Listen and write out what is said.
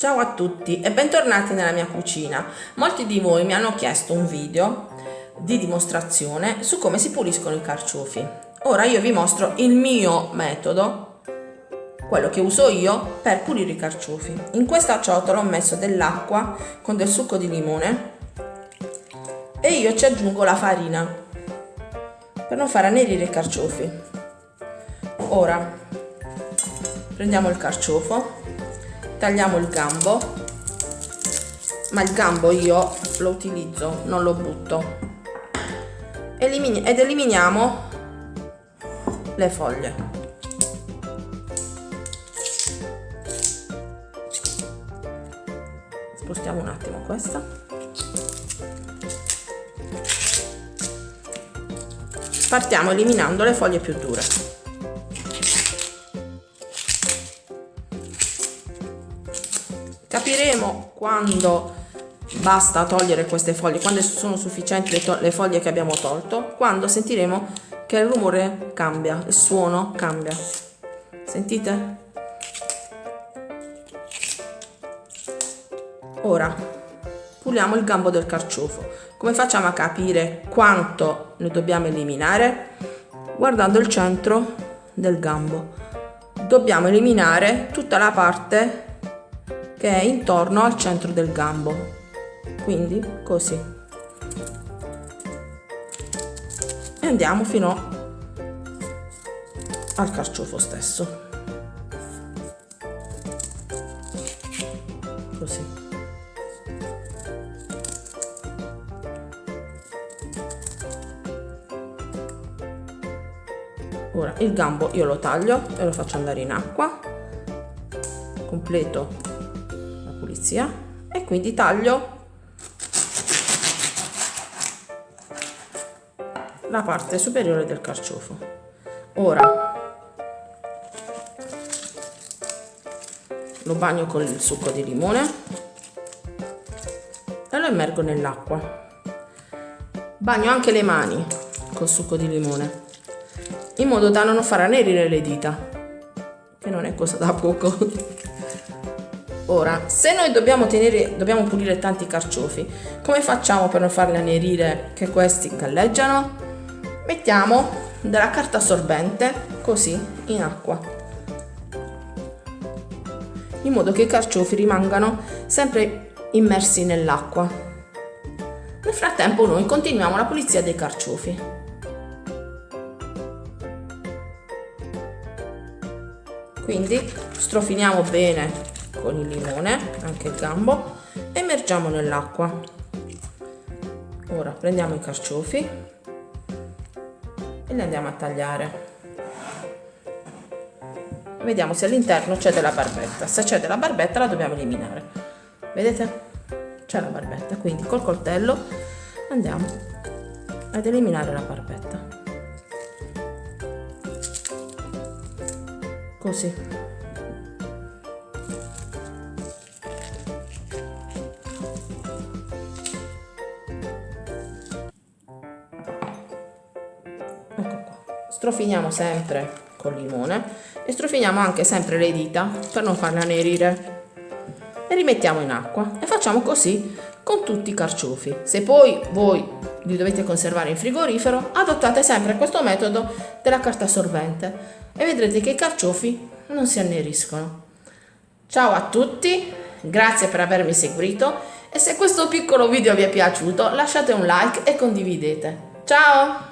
Ciao a tutti e bentornati nella mia cucina. Molti di voi mi hanno chiesto un video di dimostrazione su come si puliscono i carciofi. Ora io vi mostro il mio metodo, quello che uso io per pulire i carciofi. In questa ciotola ho messo dell'acqua con del succo di limone e io ci aggiungo la farina per non far annerire i carciofi. Ora prendiamo il carciofo tagliamo il gambo. Ma il gambo io lo utilizzo non lo butto. Elimini ed eliminiamo le foglie. Spostiamo un attimo questa. Partiamo eliminando le foglie più dure capiremo quando basta togliere queste foglie quando sono sufficienti le, le foglie che abbiamo tolto quando sentiremo che il rumore cambia il suono cambia. Sentite? Ora puliamo il gambo del carciofo. Come facciamo a capire quanto ne dobbiamo eliminare? Guardando il centro del gambo. Dobbiamo eliminare tutta la parte che è intorno al centro del gambo. Quindi così. E andiamo fino al carciofo stesso. Così. Ora il gambo io lo taglio e lo faccio andare in acqua. Completo pulizia e quindi taglio la parte superiore del carciofo. Ora lo bagno con il succo di limone e lo immergo nell'acqua. Bagno anche le mani col succo di limone in modo da non far annerire le dita che non è cosa da poco Ora, se noi dobbiamo, tenere, dobbiamo pulire tanti carciofi, come facciamo per non farli annerire che questi galleggiano? Mettiamo della carta assorbente così in acqua in modo che i carciofi rimangano sempre immersi nell'acqua. Nel frattempo noi continuiamo la pulizia dei carciofi. Quindi strofiniamo bene con il limone, anche il gambo, e immergiamo nell'acqua. Ora prendiamo i carciofi e li andiamo a tagliare. Vediamo se all'interno c'è della barbetta. Se c'è della barbetta la dobbiamo eliminare. Vedete? C'è la barbetta, quindi col coltello andiamo ad eliminare la barbetta. Così. Strofiniamo sempre col limone e strofiniamo anche sempre le dita per non farle anerire e rimettiamo in acqua e facciamo così con tutti i carciofi. Se poi voi li dovete conservare in frigorifero adottate sempre questo metodo della carta assorbente e vedrete che i carciofi non si anneriscono. Ciao a tutti grazie per avermi seguito e se questo piccolo video vi è piaciuto lasciate un like e condividete. Ciao